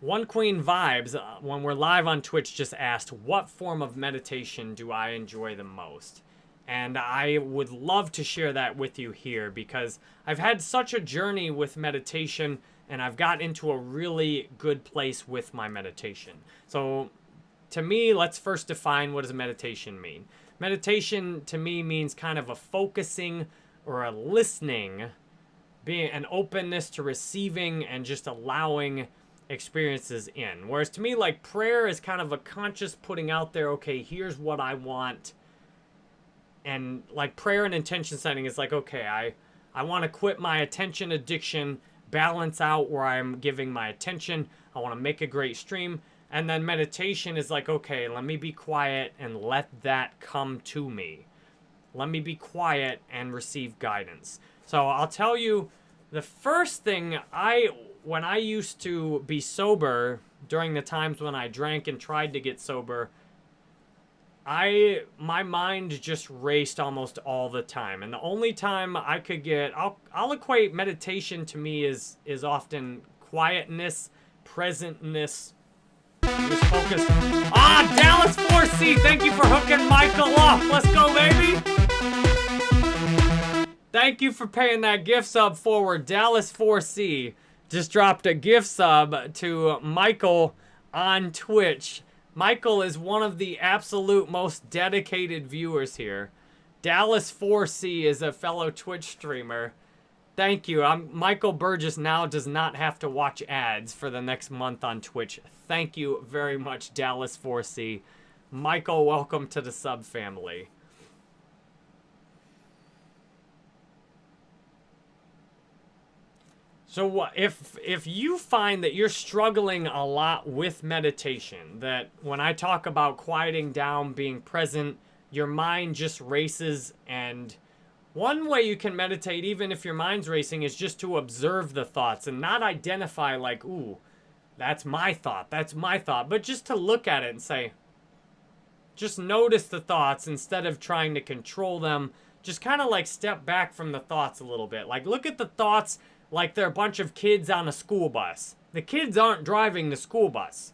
One Queen Vibes, uh, when we're live on Twitch, just asked, what form of meditation do I enjoy the most? And I would love to share that with you here because I've had such a journey with meditation and I've got into a really good place with my meditation. So to me, let's first define what does meditation mean. Meditation to me means kind of a focusing or a listening, being an openness to receiving and just allowing experiences in. Whereas to me, like prayer is kind of a conscious putting out there, okay, here's what I want. And like prayer and intention setting is like, okay, I, I want to quit my attention addiction, balance out where I'm giving my attention. I want to make a great stream. And then meditation is like, okay, let me be quiet and let that come to me. Let me be quiet and receive guidance. So I'll tell you the first thing I, when I used to be sober during the times when I drank and tried to get sober, I, my mind just raced almost all the time. And the only time I could get, I'll, I'll equate meditation to me is, is often quietness, presentness, just focus. Ah, Dallas 4C, thank you for hooking Michael up. Let's go, baby. Thank you for paying that gift sub forward. Dallas 4C just dropped a gift sub to Michael on Twitch. Michael is one of the absolute most dedicated viewers here. Dallas 4C is a fellow Twitch streamer. Thank you. I'm, Michael Burgess now does not have to watch ads for the next month on Twitch. Thank you very much, Dallas 4C. Michael, welcome to the sub family. So if if you find that you're struggling a lot with meditation, that when I talk about quieting down, being present, your mind just races and one way you can meditate, even if your mind's racing, is just to observe the thoughts and not identify like, ooh, that's my thought, that's my thought, but just to look at it and say, just notice the thoughts instead of trying to control them. Just kind of like step back from the thoughts a little bit. Like look at the thoughts like they're a bunch of kids on a school bus. The kids aren't driving the school bus.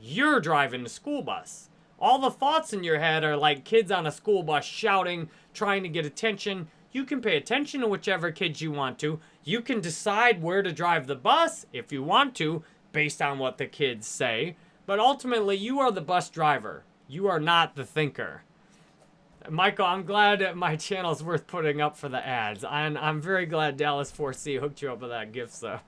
You're driving the school bus. All the thoughts in your head are like kids on a school bus shouting, trying to get attention. You can pay attention to whichever kids you want to. You can decide where to drive the bus if you want to, based on what the kids say. But ultimately, you are the bus driver. You are not the thinker. Michael, I'm glad my channel's worth putting up for the ads. And I'm very glad Dallas 4C hooked you up with that gift sub.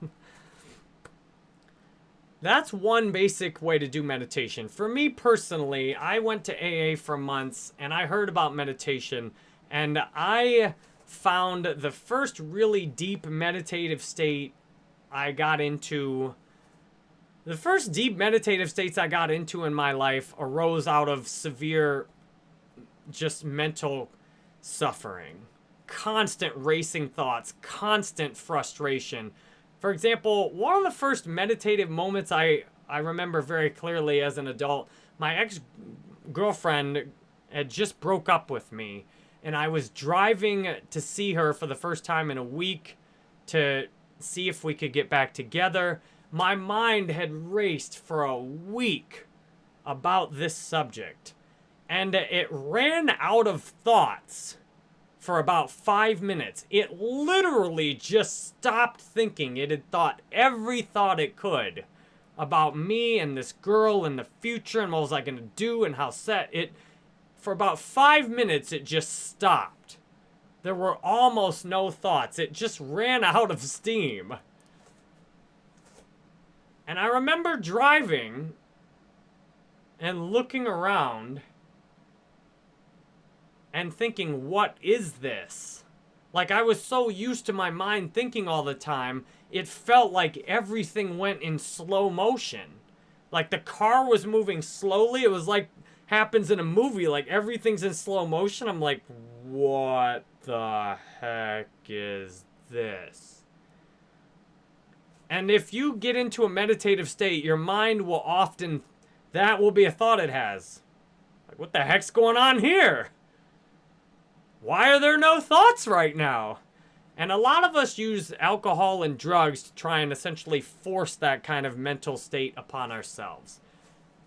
That's one basic way to do meditation. For me personally, I went to AA for months and I heard about meditation and I found the first really deep meditative state I got into. The first deep meditative states I got into in my life arose out of severe, just mental suffering. Constant racing thoughts, constant frustration. For example, one of the first meditative moments I, I remember very clearly as an adult, my ex-girlfriend had just broke up with me and I was driving to see her for the first time in a week to see if we could get back together. My mind had raced for a week about this subject, and it ran out of thoughts for about five minutes. It literally just stopped thinking. It had thought every thought it could about me and this girl and the future and what was I going to do and how set it for about five minutes, it just stopped. There were almost no thoughts. It just ran out of steam. And I remember driving and looking around and thinking, what is this? Like, I was so used to my mind thinking all the time, it felt like everything went in slow motion. Like, the car was moving slowly. It was like happens in a movie, like everything's in slow motion, I'm like, what the heck is this? And if you get into a meditative state, your mind will often, that will be a thought it has. Like, what the heck's going on here? Why are there no thoughts right now? And a lot of us use alcohol and drugs to try and essentially force that kind of mental state upon ourselves.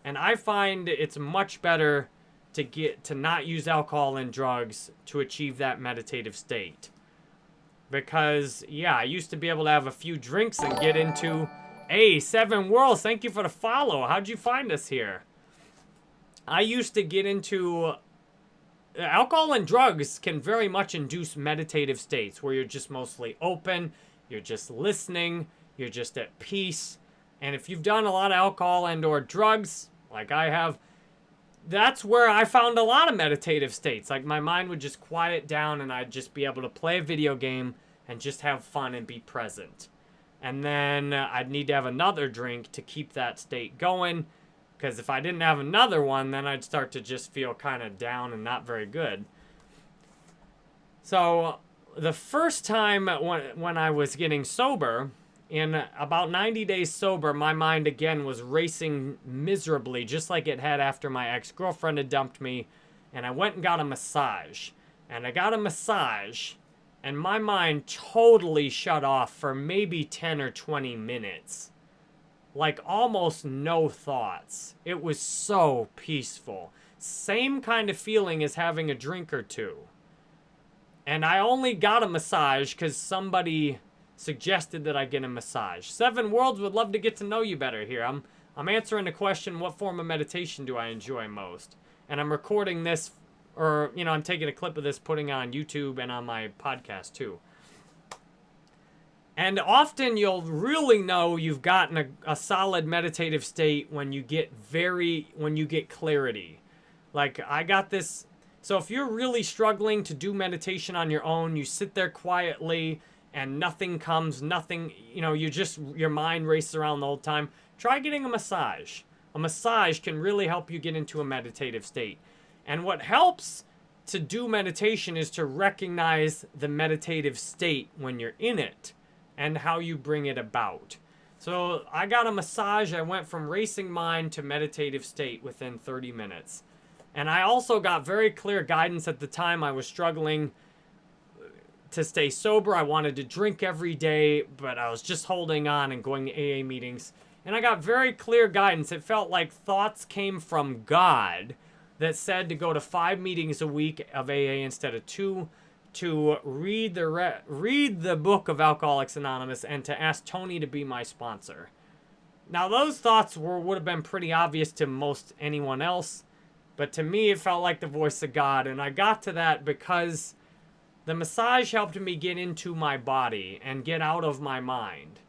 And I find it's much better to get to not use alcohol and drugs to achieve that meditative state. Because yeah, I used to be able to have a few drinks and get into Hey, Seven Worlds, thank you for the follow. How'd you find us here? I used to get into alcohol and drugs can very much induce meditative states where you're just mostly open, you're just listening, you're just at peace. And if you've done a lot of alcohol and or drugs, like I have, that's where I found a lot of meditative states. Like my mind would just quiet down and I'd just be able to play a video game and just have fun and be present. And then uh, I'd need to have another drink to keep that state going because if I didn't have another one, then I'd start to just feel kind of down and not very good. So the first time when, when I was getting sober, in about 90 days sober, my mind again was racing miserably, just like it had after my ex-girlfriend had dumped me. And I went and got a massage. And I got a massage, and my mind totally shut off for maybe 10 or 20 minutes like almost no thoughts. It was so peaceful. Same kind of feeling as having a drink or two. And I only got a massage because somebody suggested that I get a massage. Seven Worlds would love to get to know you better here. I'm, I'm answering the question, what form of meditation do I enjoy most? And I'm recording this, or, you know, I'm taking a clip of this, putting on YouTube and on my podcast too. And often you'll really know you've gotten a, a, solid meditative state when you get very, when you get clarity. Like I got this, so if you're really struggling to do meditation on your own, you sit there quietly and nothing comes, nothing, you know, you just, your mind races around the whole time, try getting a massage. A massage can really help you get into a meditative state. And what helps to do meditation is to recognize the meditative state when you're in it and how you bring it about. So I got a massage. I went from racing mind to meditative state within 30 minutes. And I also got very clear guidance at the time I was struggling to stay sober. I wanted to drink every day, but I was just holding on and going to AA meetings. And I got very clear guidance. It felt like thoughts came from God that said to go to five meetings a week of AA instead of two to read the re read the book of Alcoholics Anonymous and to ask Tony to be my sponsor. Now those thoughts were would have been pretty obvious to most anyone else, but to me it felt like the voice of God and I got to that because the massage helped me get into my body and get out of my mind.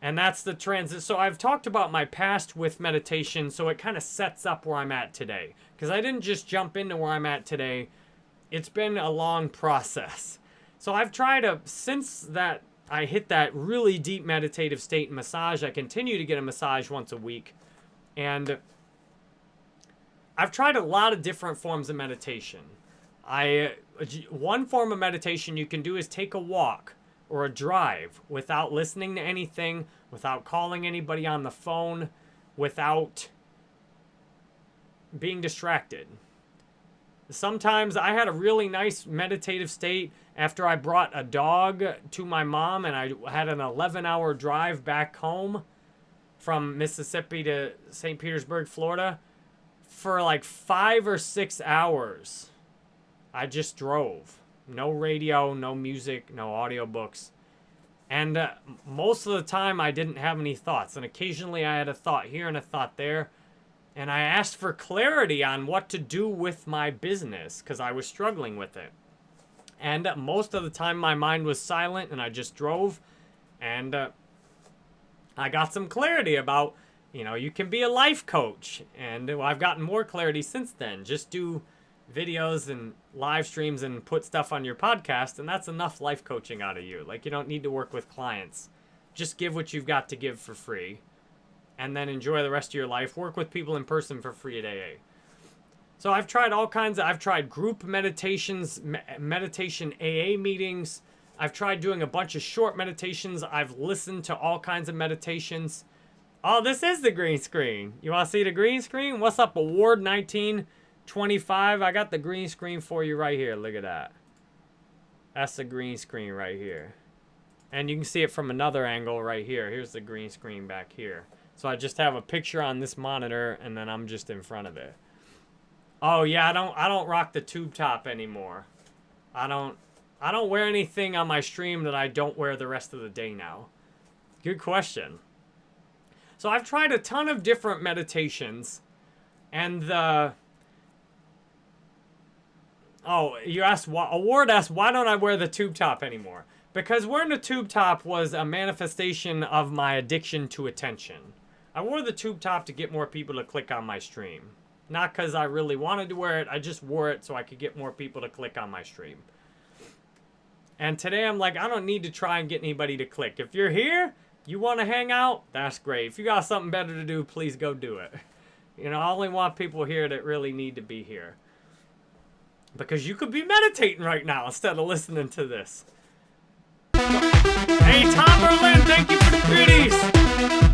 And that's the transit. So I've talked about my past with meditation, so it kind of sets up where I'm at today. Because I didn't just jump into where I'm at today it's been a long process. So I've tried to, since that I hit that really deep meditative state and massage, I continue to get a massage once a week. And I've tried a lot of different forms of meditation. I one form of meditation you can do is take a walk or a drive without listening to anything, without calling anybody on the phone, without being distracted. Sometimes I had a really nice meditative state after I brought a dog to my mom and I had an 11 hour drive back home from Mississippi to St. Petersburg, Florida. For like five or six hours, I just drove. No radio, no music, no audiobooks. And uh, most of the time, I didn't have any thoughts. And occasionally, I had a thought here and a thought there and I asked for clarity on what to do with my business because I was struggling with it. And most of the time, my mind was silent and I just drove. And uh, I got some clarity about, you know, you can be a life coach. And well, I've gotten more clarity since then. Just do videos and live streams and put stuff on your podcast, and that's enough life coaching out of you. Like, you don't need to work with clients. Just give what you've got to give for free and then enjoy the rest of your life. Work with people in person for free at AA. So I've tried all kinds of, I've tried group meditations, me meditation AA meetings. I've tried doing a bunch of short meditations. I've listened to all kinds of meditations. Oh, this is the green screen. You want to see the green screen? What's up, Award 1925? I got the green screen for you right here. Look at that. That's the green screen right here. And you can see it from another angle right here. Here's the green screen back here. So I just have a picture on this monitor and then I'm just in front of it. Oh yeah, I don't I don't rock the tube top anymore. I don't I don't wear anything on my stream that I don't wear the rest of the day now. Good question. So I've tried a ton of different meditations and the Oh, you asked why Award asked why don't I wear the tube top anymore? Because wearing the tube top was a manifestation of my addiction to attention. I wore the tube top to get more people to click on my stream. Not because I really wanted to wear it, I just wore it so I could get more people to click on my stream. And today I'm like, I don't need to try and get anybody to click. If you're here, you want to hang out, that's great. If you got something better to do, please go do it. You know, I only want people here that really need to be here. Because you could be meditating right now instead of listening to this. Hey, Tom Berlin, thank you for the goodies.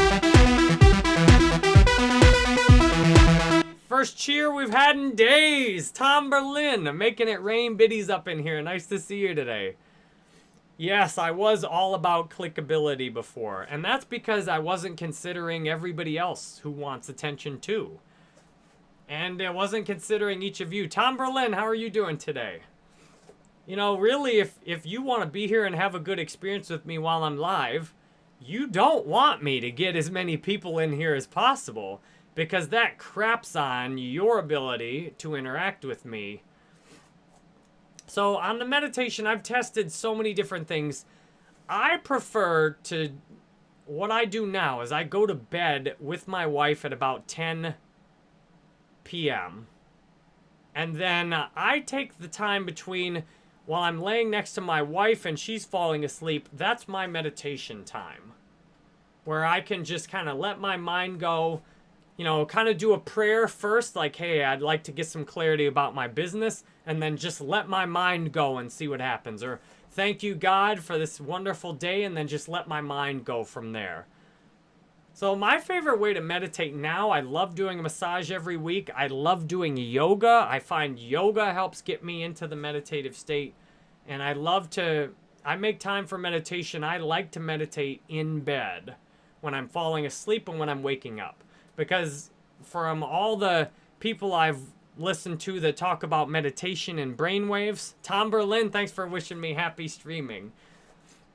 First cheer we've had in days. Tom Berlin, making it rain biddies up in here. Nice to see you today. Yes, I was all about clickability before, and that's because I wasn't considering everybody else who wants attention too. And I wasn't considering each of you. Tom Berlin, how are you doing today? You know, really, if, if you want to be here and have a good experience with me while I'm live, you don't want me to get as many people in here as possible because that craps on your ability to interact with me so on the meditation, I've tested so many different things. I prefer to, what I do now is I go to bed with my wife at about 10 p.m. And then I take the time between while I'm laying next to my wife and she's falling asleep, that's my meditation time. Where I can just kind of let my mind go, you know, kind of do a prayer first, like, hey, I'd like to get some clarity about my business, and then just let my mind go and see what happens. Or thank you, God, for this wonderful day, and then just let my mind go from there. So my favorite way to meditate now, I love doing a massage every week. I love doing yoga. I find yoga helps get me into the meditative state. And I love to, I make time for meditation. I like to meditate in bed when I'm falling asleep and when I'm waking up because from all the people I've listened to that talk about meditation and brainwaves, Tom Berlin, thanks for wishing me happy streaming.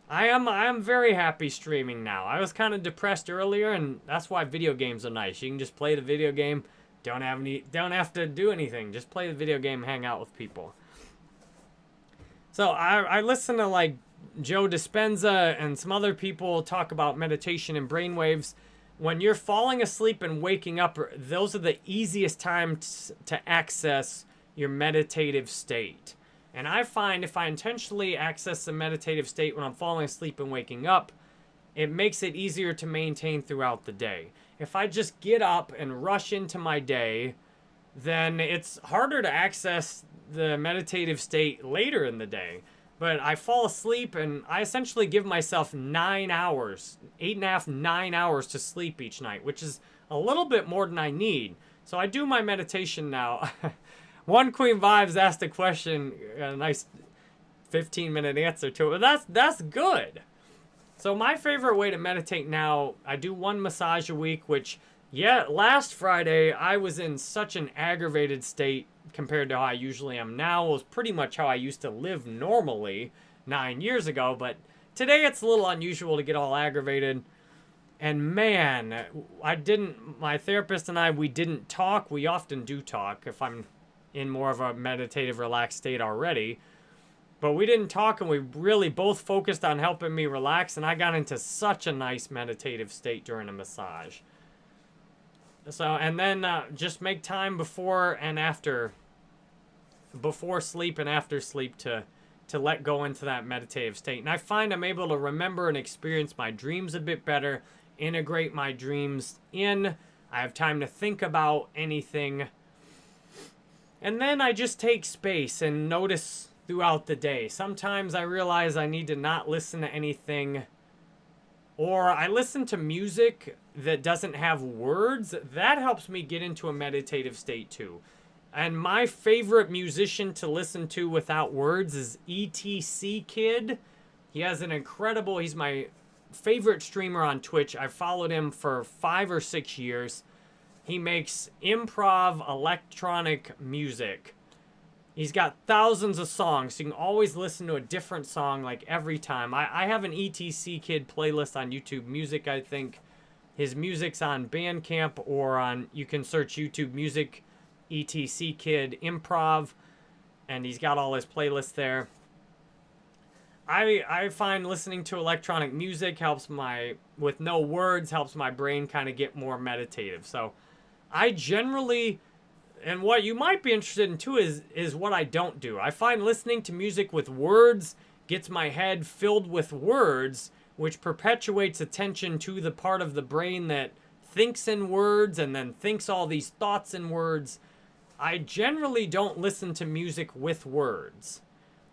I am I am very happy streaming now. I was kind of depressed earlier, and that's why video games are nice. You can just play the video game, don't have any, don't have to do anything. Just play the video game, hang out with people. So I I listen to like Joe Dispenza and some other people talk about meditation and brainwaves when you're falling asleep and waking up, those are the easiest times to access your meditative state. And I find if I intentionally access the meditative state when I'm falling asleep and waking up, it makes it easier to maintain throughout the day. If I just get up and rush into my day, then it's harder to access the meditative state later in the day. But I fall asleep and I essentially give myself nine hours, eight and a half, nine hours to sleep each night, which is a little bit more than I need. So I do my meditation now. One Queen Vibes asked a question, a nice 15 minute answer to it. But that's that's good. So my favorite way to meditate now, I do one massage a week, which yeah, last Friday I was in such an aggravated state compared to how I usually am now. Was pretty much how I used to live normally nine years ago, but today it's a little unusual to get all aggravated. And man, I didn't, my therapist and I, we didn't talk. We often do talk if I'm in more of a meditative, relaxed state already. But we didn't talk and we really both focused on helping me relax. And I got into such a nice meditative state during a massage. So, and then uh, just make time before and after before sleep and after sleep to to let go into that meditative state. And I find I'm able to remember and experience my dreams a bit better, integrate my dreams in. I have time to think about anything. And then I just take space and notice throughout the day. Sometimes I realize I need to not listen to anything or I listen to music that doesn't have words. That helps me get into a meditative state too. And my favorite musician to listen to without words is ETC Kid. He has an incredible, he's my favorite streamer on Twitch. I've followed him for five or six years. He makes improv electronic music. He's got thousands of songs. So you can always listen to a different song like every time. I, I have an ETC Kid playlist on YouTube Music, I think. His music's on Bandcamp or on, you can search YouTube Music, ETC Kid Improv, and he's got all his playlists there. I I find listening to electronic music helps my with no words helps my brain kind of get more meditative. So I generally and what you might be interested in too is is what I don't do. I find listening to music with words gets my head filled with words, which perpetuates attention to the part of the brain that thinks in words and then thinks all these thoughts in words. I generally don't listen to music with words.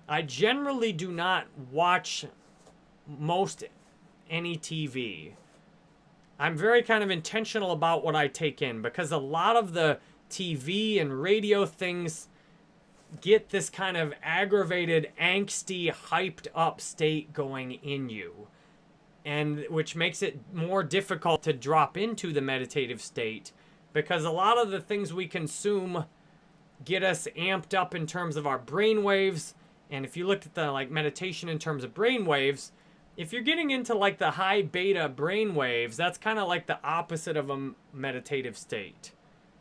I generally do not watch most any TV. I'm very kind of intentional about what I take in because a lot of the TV and radio things get this kind of aggravated, angsty, hyped up state going in you. And which makes it more difficult to drop into the meditative state because a lot of the things we consume get us amped up in terms of our brain waves and if you look at the like meditation in terms of brain waves, if you're getting into like the high beta brain waves, that's kind of like the opposite of a meditative state.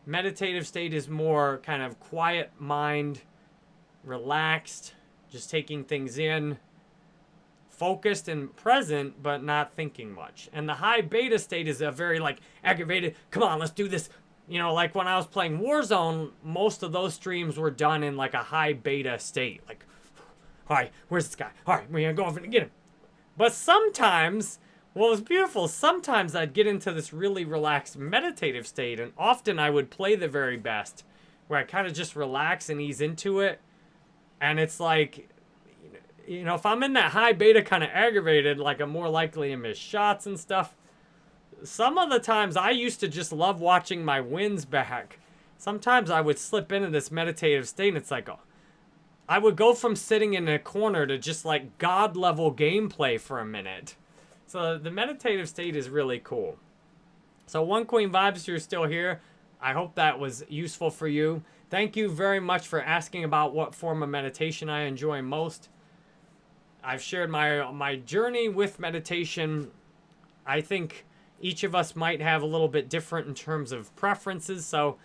Meditative state is more kind of quiet mind, relaxed, just taking things in, focused and present, but not thinking much. And the high beta state is a very like aggravated, come on, let's do this. You know, like when I was playing Warzone, most of those streams were done in like a high beta state. Like, all right, where's this guy? All right, we're gonna go over and get him. But sometimes, what was beautiful, sometimes I'd get into this really relaxed meditative state, and often I would play the very best, where I kind of just relax and ease into it. And it's like, you know, if I'm in that high beta kind of aggravated, like I'm more likely to miss shots and stuff. Some of the times I used to just love watching my wins back. Sometimes I would slip into this meditative state and it's like, oh, I would go from sitting in a corner to just like god level gameplay for a minute. So the meditative state is really cool. So One Queen Vibes, you're still here. I hope that was useful for you. Thank you very much for asking about what form of meditation I enjoy most. I've shared my my journey with meditation. I think each of us might have a little bit different in terms of preferences. So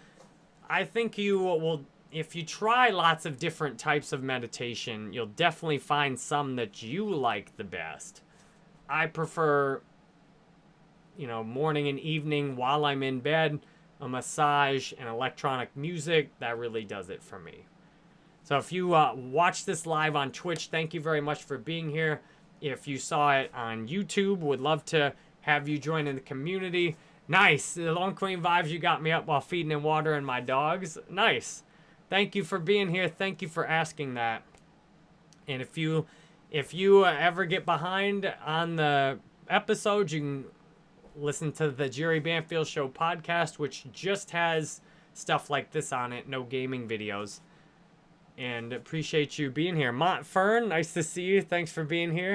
I think you will if you try lots of different types of meditation, you'll definitely find some that you like the best. I prefer, you know, morning and evening while I'm in bed, a massage, and electronic music. That really does it for me. So if you uh, watch this live on Twitch, thank you very much for being here. If you saw it on YouTube, would love to have you join in the community. Nice. The Long Queen vibes, you got me up while feeding and watering my dogs. Nice. Thank you for being here. Thank you for asking that. And if you if you uh, ever get behind on the episodes, you can listen to the Jerry Banfield Show podcast, which just has stuff like this on it, no gaming videos. And appreciate you being here. Mont Fern, nice to see you. Thanks for being here.